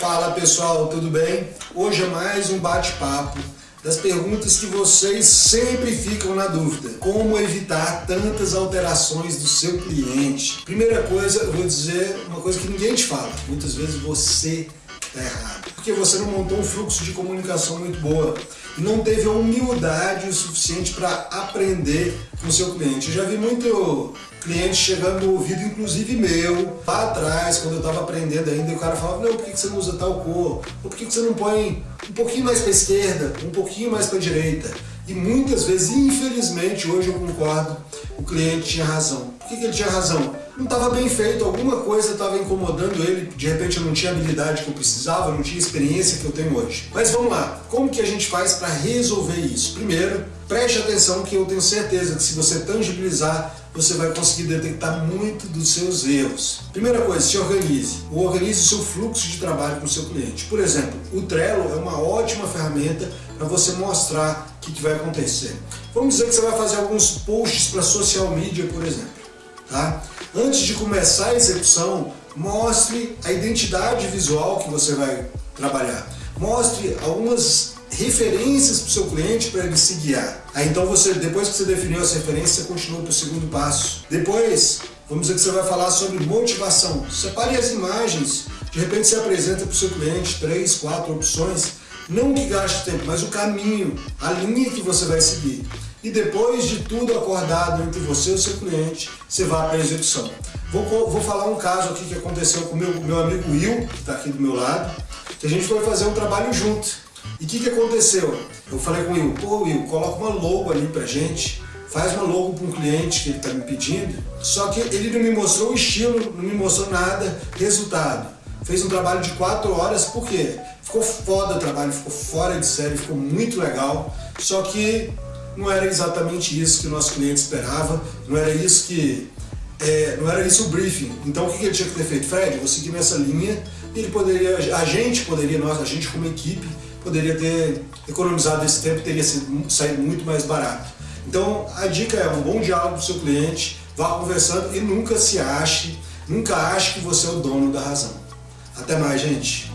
Fala pessoal, tudo bem? Hoje é mais um bate-papo das perguntas que vocês sempre ficam na dúvida. Como evitar tantas alterações do seu cliente? Primeira coisa, eu vou dizer uma coisa que ninguém te fala. Muitas vezes você está errado. Porque você não montou um fluxo de comunicação muito boa e não teve a humildade o suficiente para aprender com o seu cliente. Eu já vi muito cliente chegando no ouvido, inclusive meu, lá atrás, quando eu estava aprendendo ainda, e o cara falava, não, por que você não usa tal cor? Ou por que você não põe um pouquinho mais para esquerda, um pouquinho mais para direita? E muitas vezes, infelizmente, hoje eu concordo, o cliente tinha razão. Por que ele tinha razão? Não estava bem feito, alguma coisa estava incomodando ele, de repente eu não tinha habilidade que eu precisava, não tinha experiência que eu tenho hoje. Mas vamos lá, como que a gente faz para resolver isso? Primeiro, preste atenção que eu tenho certeza que se você tangibilizar, você vai conseguir detectar muito dos seus erros. Primeira coisa, se organize. Organize o seu fluxo de trabalho com o seu cliente. Por exemplo, o Trello é uma ótima ferramenta para você mostrar o que, que vai acontecer. Vamos dizer que você vai fazer alguns posts para social media, por exemplo. Tá? Antes de começar a execução, mostre a identidade visual que você vai trabalhar. Mostre algumas referências para o seu cliente para ele se guiar. Aí então você, depois que você definiu as referências, você continua para o segundo passo. Depois, vamos dizer que você vai falar sobre motivação. Separe as imagens, de repente você apresenta para o seu cliente três, quatro opções, não que gaste tempo, mas o caminho, a linha que você vai seguir. E depois de tudo acordado entre você e o seu cliente, você vai para a execução. Vou, vou falar um caso aqui que aconteceu com o meu, meu amigo Will, que está aqui do meu lado, que a gente foi fazer um trabalho junto. E o que, que aconteceu? Eu falei com o Will, pô Will, coloca uma logo ali pra gente, faz uma logo para um cliente que ele está me pedindo, só que ele não me mostrou o estilo, não me mostrou nada, resultado. Fez um trabalho de 4 horas, por quê? Ficou foda o trabalho, ficou fora de série, ficou muito legal, só que não era exatamente isso que o nosso cliente esperava, não era isso que é, não era isso o briefing. Então o que ele tinha que ter feito? Fred, vou seguir nessa linha, ele poderia, a gente poderia, nós, a gente como equipe, poderia ter economizado esse tempo, teria sido, saído muito mais barato. Então a dica é um bom diálogo com o seu cliente, vá conversando e nunca se ache, nunca ache que você é o dono da razão. Até mais, gente!